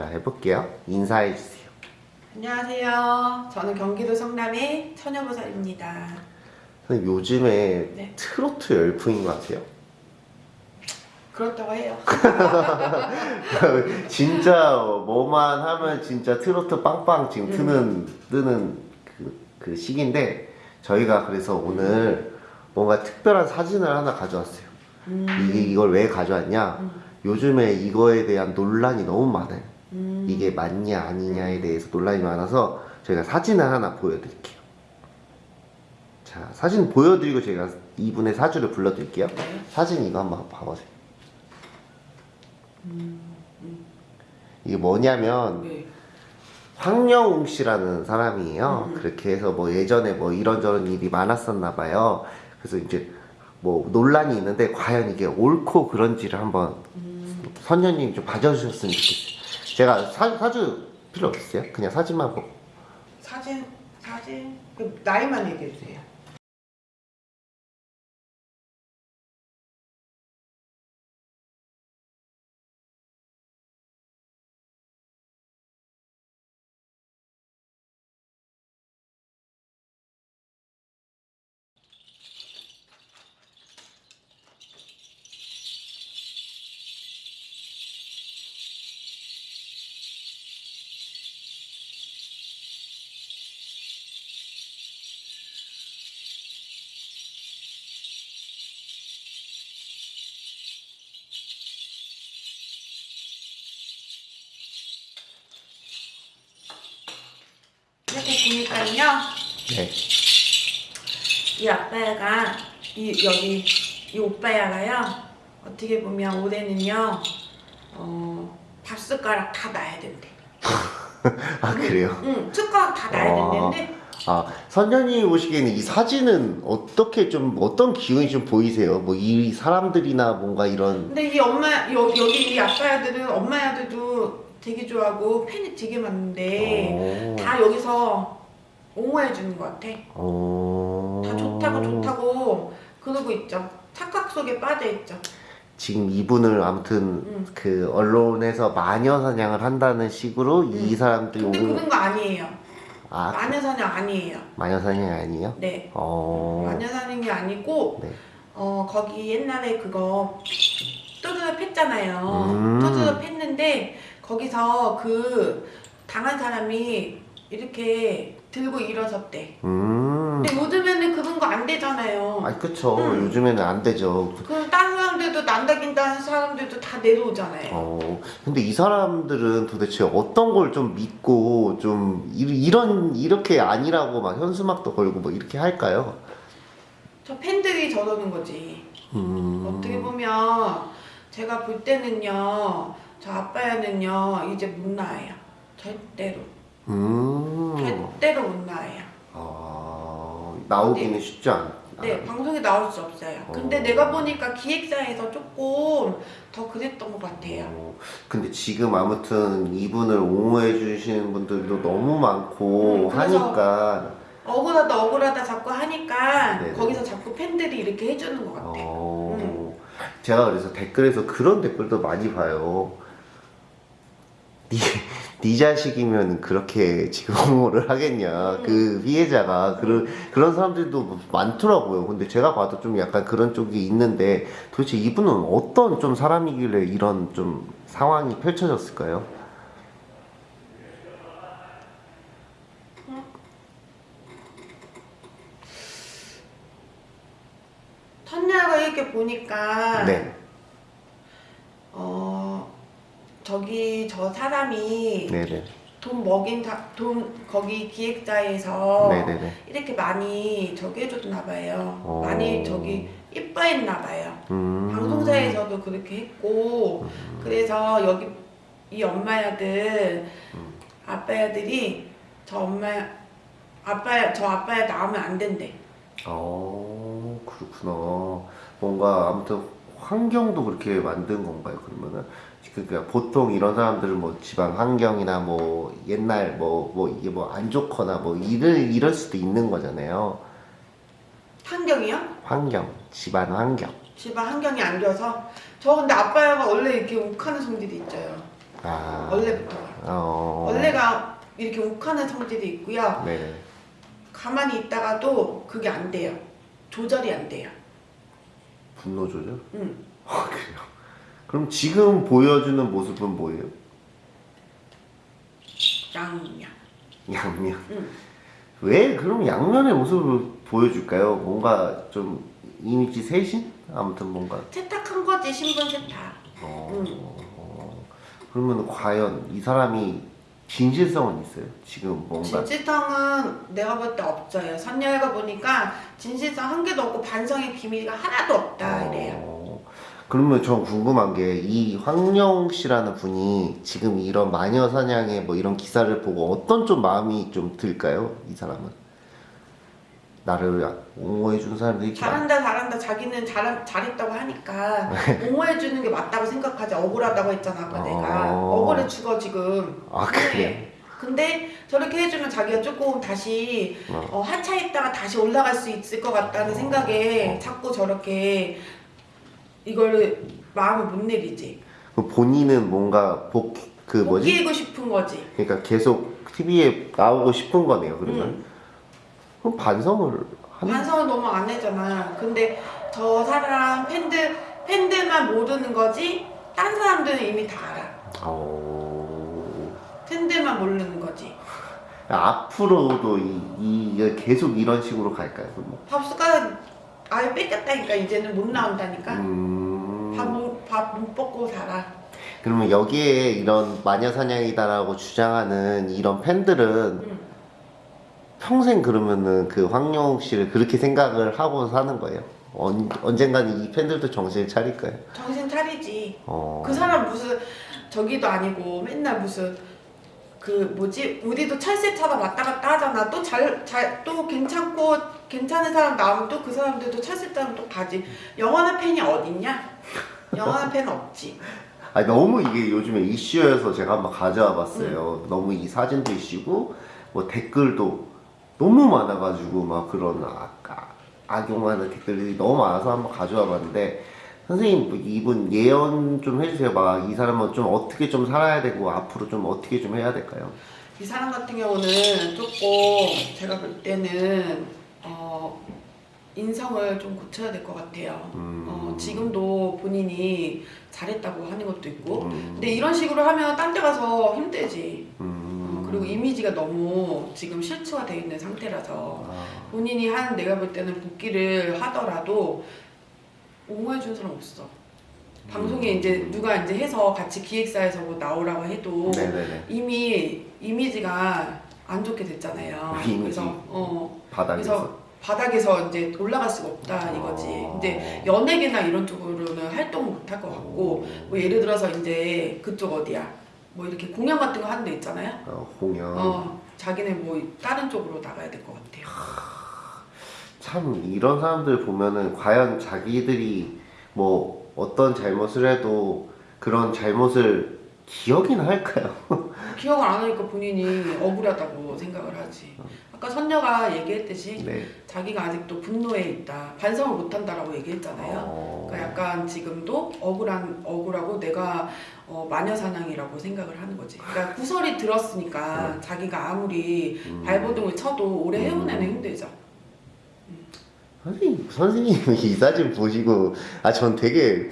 자 해볼게요. 인사해 주세요. 안녕하세요. 저는 경기도 성남의 처녀보살입니다. 선생님 요즘에 네. 트로트 열풍인 거 아세요? 그렇다고 해요. 진짜 뭐만 하면 진짜 트로트 빵빵 지금 트는 뜨는 그, 그 시기인데 저희가 그래서 오늘 뭔가 특별한 사진을 하나 가져왔어요. 음, 이게 이걸 왜 가져왔냐? 요즘에 이거에 대한 논란이 너무 많아요. 음, 이게 맞냐 아니냐에 대해서 논란이 많아서 저희가 사진을 하나 보여드릴게요. 자 사진 보여드리고 제가 이분의 사주를 불러드릴게요. 네. 사진 이거 한번 봐보세요. 이게 뭐냐면 네. 황영웅 씨라는 사람이에요. 음. 그렇게 해서 뭐 예전에 뭐 이런저런 일이 많았었나 봐요. 그래서 이제 뭐 논란이 있는데 과연 이게 옳고 그런지를 한번 선녀님 좀 봐주셨으면 좋겠어요. 제가 사, 사주 필요 없어요? 그냥 사진만 보고. 사진, 사진, 그 나이만 얘기해 주세요. 보니까요, 네. 이 아빠야가 이 여기 이 오빠야가요 어떻게 보면 올해는요 어 밥숟가락 다 놔야 된대. 아 그래요? 응, 숟가락 다 놔야 아. 된다는데 아 선녀님 보시기에는 이 사진은 어떻게 좀 어떤 기운이 좀 보이세요? 뭐 이 사람들이나 뭔가 이런 근데 이 엄마 여, 여기 이 아빠야들은 엄마야들도 되게 좋아하고 팬이 되게 많은데 어. 다 여기서 옹호해 주는 것 같아. 어... 다 좋다고 좋다고 그러고 있죠. 착각 속에 빠져 있죠. 지금 이분을 아무튼 응. 그 언론에서 마녀 사냥을 한다는 식으로 이 사람들이 근데 옹... 그런 거 아니에요. 아 마녀 사냥 아니에요. 마녀 사냥이 아니에요? 네. 어... 마녀 사냥이 아니고 네. 어 거기 옛날에 그거 뚜드려 팼잖아요. 음. 뚜드려 팼는데 거기서 그 당한 사람이 이렇게 들고 일어섰대. 음... 근데 요즘에는 그런 거 안 되잖아요. 아니 그쵸 음. 요즘에는 안 되죠 그럼 다른 사람들도 난다긴다는 사람들도 다 내려오잖아요. 어, 근데 이 사람들은 도대체 어떤 걸 좀 믿고 좀 이- 이런 이렇게 아니라고 막 현수막도 걸고 뭐 이렇게 할까요? 저 팬들이 저러는 거지. 음, 어떻게 보면 제가 볼 때는요, 저 아빠야는요 이제 못 나와요. 절대로, 음, 절대로 못 나와요. 아, 나오기는 쉽지 않. 네. 방송에 나올 수 없어요. 근데 어. 내가 보니까 기획사에서 조금 더 그랬던 것 같아요. 어, 근데 지금 아무튼 이분을 옹호해 주시는 분들도 너무 많고 음, 하니까 억울하다 억울하다 자꾸 하니까 네네. 거기서 자꾸 팬들이 이렇게 해주는 것 같아. 어, 음. 제가 그래서 댓글에서 그런 댓글도 많이 봐요. 네, 네 자식이면 그렇게 지금 옹호를 하겠냐. 음. 그 피해자가 그런 그런 사람들도 많더라고요. 근데 제가 봐도 좀 약간 그런 쪽이 있는데 도대체 이분은 어떤 좀 사람이길래 이런 좀 상황이 펼쳐졌을까요? 선녀가 이렇게 보니까 네, 어 저기 저 사람이 네네, 돈 먹인 사, 돈 거기 기획사에서 네네네. 이렇게 많이 저기 해줬나 봐요. 어. 많이 저기 이뻐했나 봐요. 음, 방송사에서도 그렇게 했고 그래서 여기 이 엄마야들 아빠야들이 저 엄마 아빠 저 아빠야 나오면 안 된대. 어, 그렇구나. 뭔가 아무튼 환경도 그렇게 만든 건가요? 그러면은 그러니까 보통 이런 사람들은 뭐 집안 환경이나 뭐 옛날 뭐 뭐 이게 뭐 안 좋거나 뭐 이럴 이럴 수도 있는 거잖아요. 환경이요? 환경, 집안 환경. 집안 환경이 안 좋아서 저 근데 아빠야가 원래 이렇게 욱하는 성질이 있어요. 아, 원래부터. 어. 원래가 이렇게 욱하는 성질이 있고요. 네. 가만히 있다가도 그게 안 돼요. 조절이 안 돼요. 분노 조절? 응. 아 그래요. 그럼 지금 보여주는 모습은 뭐예요? 양양. 양면. 응. 왜 그럼 양면의 모습을 보여줄까요? 뭔가 좀 이미지 세신? 아무튼 뭔가. 세탁한 거지 신분 세탁. 어, 응. 어, 그러면 과연 이 사람이 진실성은 있어요? 지금 뭔가. 진실성은 내가 볼 때 없어요. 선녀가 보니까 진실성 한 개도 없고 반성의 비밀가 하나도 없다 이래요. 어, 그러면 전 궁금한 게 이 황영 씨라는 분이 지금 이런 마녀 사냥의 뭐 이런 기사를 보고 어떤 좀 마음이 좀 들까요? 이 사람은 나를 옹호해 준 사람들이 많- 잘한다 잘한다 자기는 잘 잘했다고 하니까 네. 옹호해 주는 게 맞다고 생각하지 억울하다고 했잖아 아까 내가 어. 억울해 죽어 지금 아 그래? 네. 근데 저렇게 해주면 자기가 조금 다시 어. 어, 하차했다가 다시 올라갈 수 있을 것 같다는 생각에 자꾸 저렇게 이거를 마음을 못 내리지 그 본인은 뭔가 복 그 뭐지? 복귀고 싶은 거지 그러니까 계속 TV에 나오고 싶은 거네요. 그러면 응. 그럼 반성을 하는 반성을 너무 안 해잖아. 근데 저 사람 팬들 팬들만 모르는 거지 딴 사람들은 이미 다 알아. 어... 팬들만 모르는 거지. 앞으로도 이, 이 계속 이런 식으로 갈까요? 그러면? 밥 숟가락 아예 뺏겼다니까 이제는 못 나온다니까. 음... 밥못 먹고 살아. 그러면 여기에 이런 마녀 사냥이다라고 주장하는 이런 팬들은 응. 평생 그러면은 그 황영욱 씨를 그렇게 생각을 하고 사는 거예요? 언, 언젠가는 이 팬들도 정신을 차릴까요? 정신 차리지. 어... 그 사람 무슨 저기도 아니고 맨날 무슨 그 뭐지? 우리도 철새처럼 왔다 갔다 하잖아. 또 잘 잘 또 괜찮고 괜찮은 사람 나오면 또 그 사람들도 철새처럼 또 가지. 영원한 팬이 어딨냐? 영원한 팬은 없지. 아니 너무 이게 요즘에 이슈여서 제가 한번 가져와 봤어요. 너무 이 사진도 이슈고 뭐 댓글도 너무 많아가지고 막 그런 아, 아, 악용하는 댓글들이 너무 많아서 한번 가져와 봤는데 선생님 뭐 이분 예언 좀 해주세요. 막 이 사람은 좀 어떻게 좀 살아야 되고 앞으로 좀 어떻게 좀 해야 될까요? 이 사람 같은 경우는 조금 제가 볼 때는 어 인성을 좀 고쳐야 될 것 같아요. 음. 어, 지금도 본인이 잘했다고 하는 것도 있고 음. 근데 이런 식으로 하면 딴 데 가서 힘들지 어, 음. 그리고 이미지가 너무 지금 실추화되어 있는 상태라서 아, 본인이 한 내가 볼 때는 복귀를 하더라도 옹호해 준 사람 없어. 방송에 음. 이제 누가 이제 해서 같이 기획사에서 뭐 나오라고 해도 네네네. 이미 이미지가 안 좋게 됐잖아요. 그래서 어. 바닥에서? 그래서 바닥에서 이제 올라갈 수가 없다 이거지. 어. 근데 연예계나 이런 쪽으로는 활동을 못할 것 같고 뭐 예를 들어서 이제 그쪽 어디야 뭐 이렇게 공연 같은 거 하는 데 있잖아요. 어, 공연. 어 자기네 뭐 다른 쪽으로 나가야 될 것 같아요. 참 이런 사람들 보면은 과연 자기들이 뭐 어떤 잘못을 해도 그런 잘못을 기억이나 할까요? 기억을 안 하니까 본인이 억울하다고 생각을 하지 아까 선녀가 얘기했듯이 네. 자기가 아직도 분노에 있다 반성을 못 한다라고 얘기했잖아요 어... 그러니까 약간 지금도 억울한 억울하고 내가 어, 마녀 사냥이라고 생각을 하는 거지. 그러니까 구설이 들었으니까 자기가 아무리 음. 발버둥을 쳐도 오래 해운에는 힘들죠. 선생님, 선생님이 이 사진 보시고 아 전 되게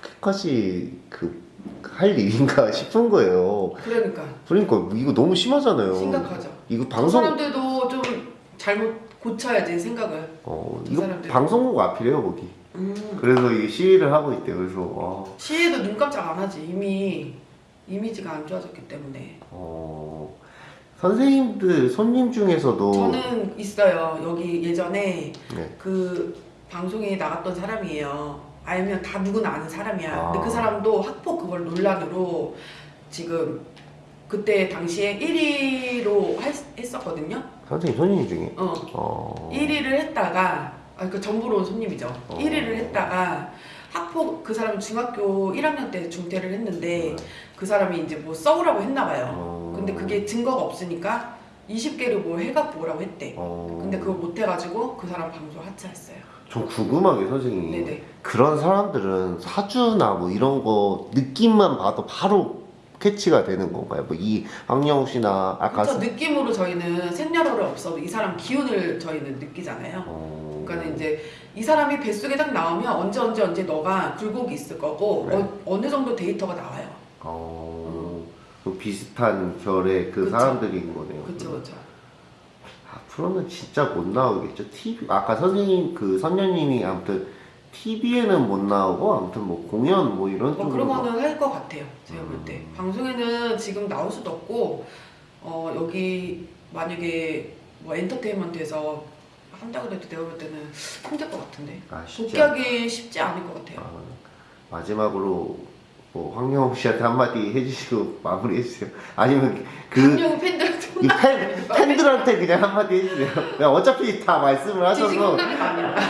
그렇게까지 그 할 일인가 싶은 거예요. 그러니까 그러니까 이거 너무 심하잖아요. 심각하죠. 이거 그 방송 사람들도 좀 잘못 고쳐야지 생각을. 어그 이거 사람들. 방송국 앞이래요 거기. 음. 그래서 이 시위를 하고 있대요. 그래서 와, 시에도 눈 깜짝 안 하지. 이미 이미지가 안 좋아졌기 때문에. 어 선생님들 손님 중에서도 저는 있어요. 여기 예전에 네. 그 방송에 나갔던 사람이에요. 알면 다 누구나 아는 사람이야. 아. 근데 그 사람도 학폭 그걸 논란으로 지금 그때 당시에 1위로 했 었거든요. 선생님 손님 중에 어. 어 1위를 했다가 아, 그 전부로 온 손님이죠. 어. 1위를 했다가 학폭 그 사람 중학교 1학년 때 중퇴를 했는데 그 사람이 이제 뭐 써오라고 했나 봐요. 어. 근데 그게 증거가 없으니까 20개를 뭐 해갖고 오라고 했대. 어. 근데 그걸 못 해가지고 그 사람 방송 하차했어요. 좀 궁금한 게 선생님 네네. 그런 사람들은 사주나 뭐 이런 거 느낌만 봐도 바로 캐치가 되는 건가요? 뭐이 황영욱 씨나 아까 그쵸 느낌으로 저희는 생년월일 없어도 이 사람 기운을 저희는 느끼잖아요. 어... 그러니까 이제 이 사람이 뱃속에 딱 나오면 언제 언제 언제 너가 굴곡이 있을 거고 네. 어, 어느 정도 데이터가 나와요. 어... 그 비슷한 결의 그 그쵸. 사람들인 거네요. 그렇죠 그렇죠. 앞으로는 진짜 못 나오겠죠. TV 아까 선생님 그 선녀님이 아무튼 TV에는 못 나오고 아무튼 뭐 공연 뭐 이런 뭐 쪽으로 그런 막- 거는 할 것 같아요. 제가 볼 때 음. 방송에는 지금 나올 수도 없고 어, 여기 만약에 뭐 엔터테인먼트에서 한다 그래도 내가 볼 때는 힘들 것 같은데 아, 복귀하기 쉽지 않을 것 같아요. 아, 마지막으로 뭐 황영욱 씨한테 한마디 해주시고 마무리해 주세요. 아니면 그 한영 팬들한테 이 팬, 팬들한테 그냥 한마디 해주세요. 그냥 어차피 다 말씀을 하셔서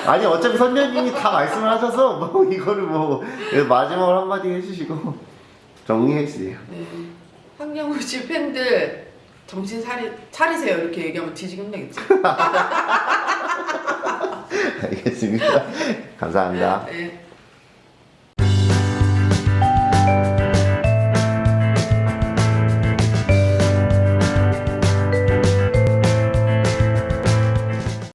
아니 어차피 선녀님이 다 말씀을 하셔서 뭐 이거를 뭐 마지막으로 한마디 해주시고 정리해 주세요. 네. 황영우 씨 팬들 정신 차리, 차리세요 이렇게 얘기하면 뒤지게 혼나겠지. 알겠습니다. 감사합니다. 네.